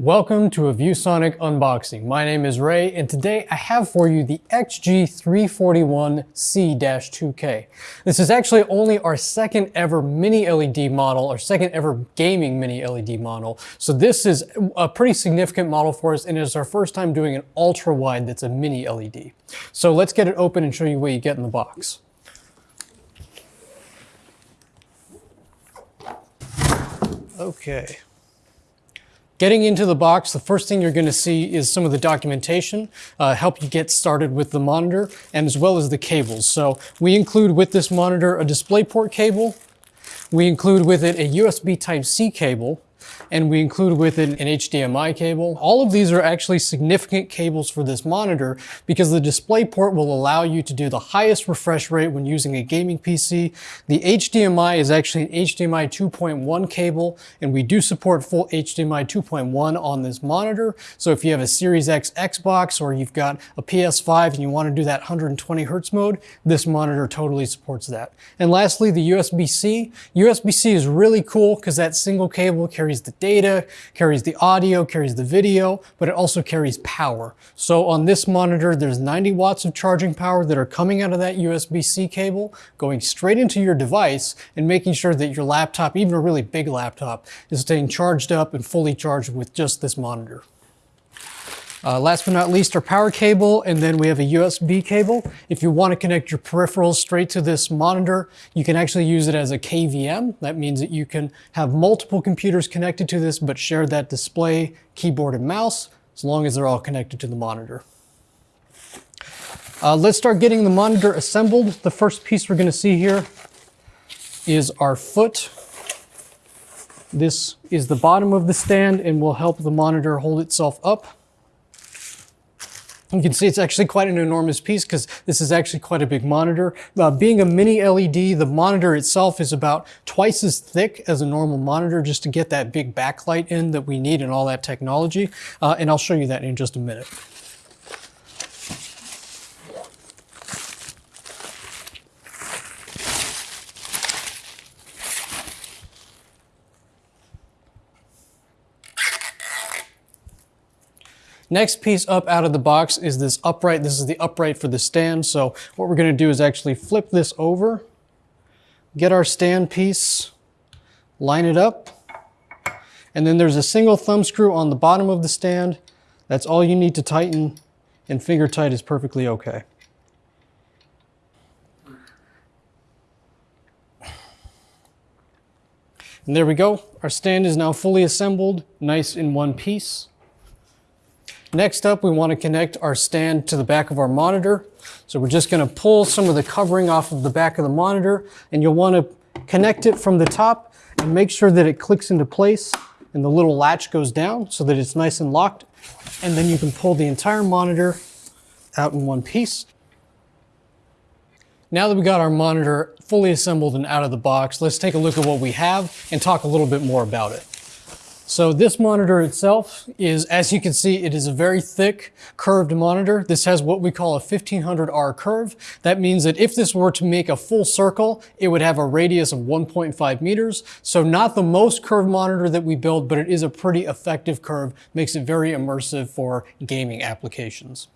Welcome to a ViewSonic unboxing. My name is Ray and today I have for you the XG341C-2K. This is actually only our second ever mini LED model, our second ever gaming mini LED model. So this is a pretty significant model for us and it is our first time doing an ultra wide that's a mini LED. So let's get it open and show you what you get in the box. Okay. Getting into the box, the first thing you're going to see is some of the documentation, uh, help you get started with the monitor, and as well as the cables. So we include with this monitor a DisplayPort cable, we include with it a USB Type-C cable, and we include with it an HDMI cable. All of these are actually significant cables for this monitor because the DisplayPort will allow you to do the highest refresh rate when using a gaming PC. The HDMI is actually an HDMI 2.1 cable and we do support full HDMI 2.1 on this monitor. So if you have a Series X Xbox or you've got a PS5 and you want to do that 120 Hertz mode, this monitor totally supports that. And lastly, the USB-C. USB-C is really cool because that single cable carries the data, carries the audio, carries the video, but it also carries power. So on this monitor, there's 90 watts of charging power that are coming out of that USB-C cable, going straight into your device and making sure that your laptop, even a really big laptop, is staying charged up and fully charged with just this monitor. Uh, last but not least, our power cable, and then we have a USB cable. If you want to connect your peripherals straight to this monitor, you can actually use it as a KVM. That means that you can have multiple computers connected to this, but share that display, keyboard, and mouse, as long as they're all connected to the monitor. Uh, let's start getting the monitor assembled. The first piece we're going to see here is our foot. This is the bottom of the stand and will help the monitor hold itself up. You can see it's actually quite an enormous piece because this is actually quite a big monitor. Uh, being a mini LED, the monitor itself is about twice as thick as a normal monitor just to get that big backlight in that we need and all that technology. Uh, and I'll show you that in just a minute. Next piece up out of the box is this upright. This is the upright for the stand. So what we're gonna do is actually flip this over, get our stand piece, line it up, and then there's a single thumb screw on the bottom of the stand. That's all you need to tighten, and finger tight is perfectly okay. And there we go. Our stand is now fully assembled, nice in one piece. Next up, we want to connect our stand to the back of our monitor. So we're just going to pull some of the covering off of the back of the monitor and you'll want to connect it from the top and make sure that it clicks into place and the little latch goes down so that it's nice and locked. And then you can pull the entire monitor out in one piece. Now that we got our monitor fully assembled and out of the box, let's take a look at what we have and talk a little bit more about it. So this monitor itself is, as you can see, it is a very thick curved monitor. This has what we call a 1500R curve. That means that if this were to make a full circle, it would have a radius of 1.5 meters. So not the most curved monitor that we build, but it is a pretty effective curve, makes it very immersive for gaming applications.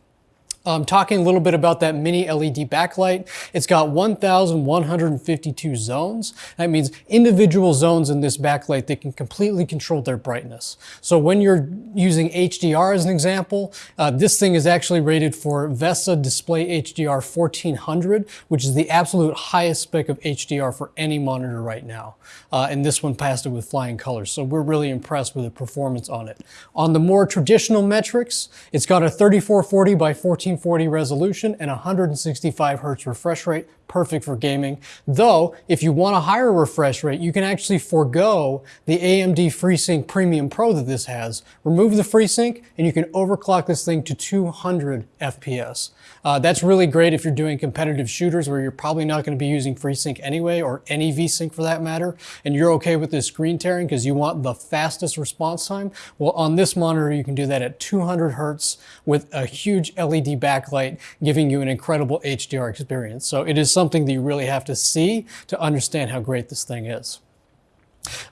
Um, talking a little bit about that mini LED backlight, it's got 1,152 zones. That means individual zones in this backlight that can completely control their brightness. So when you're using HDR as an example, uh, this thing is actually rated for VESA Display HDR 1400, which is the absolute highest spec of HDR for any monitor right now. Uh, and this one passed it with flying colors. So we're really impressed with the performance on it. On the more traditional metrics, it's got a 3440 by 14 1440 resolution and 165 hertz refresh rate, perfect for gaming. Though, if you want a higher refresh rate, you can actually forego the AMD FreeSync Premium Pro that this has. Remove the FreeSync and you can overclock this thing to 200 FPS. Uh, that's really great if you're doing competitive shooters where you're probably not going to be using FreeSync anyway, or any VSync for that matter, and you're okay with this screen tearing because you want the fastest response time. Well, on this monitor, you can do that at 200 hertz with a huge LED backlight, giving you an incredible HDR experience. So it is something that you really have to see to understand how great this thing is.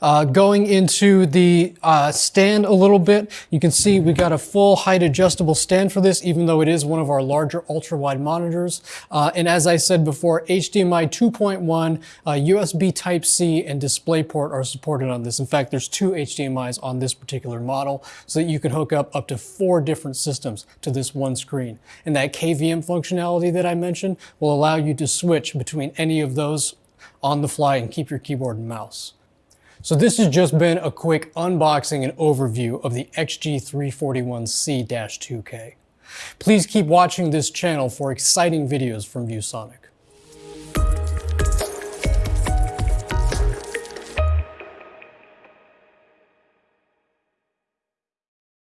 Uh, going into the uh, stand a little bit, you can see we got a full height adjustable stand for this, even though it is one of our larger ultra wide monitors. Uh, and as I said before, HDMI 2.1, USB uh, Type C, and DisplayPort are supported on this. In fact, there's two HDMIs on this particular model, so that you can hook up up to four different systems to this one screen. And that KVM functionality that I mentioned will allow you to switch between any of those on the fly and keep your keyboard and mouse. So this has just been a quick unboxing and overview of the XG341C-2K. Please keep watching this channel for exciting videos from ViewSonic.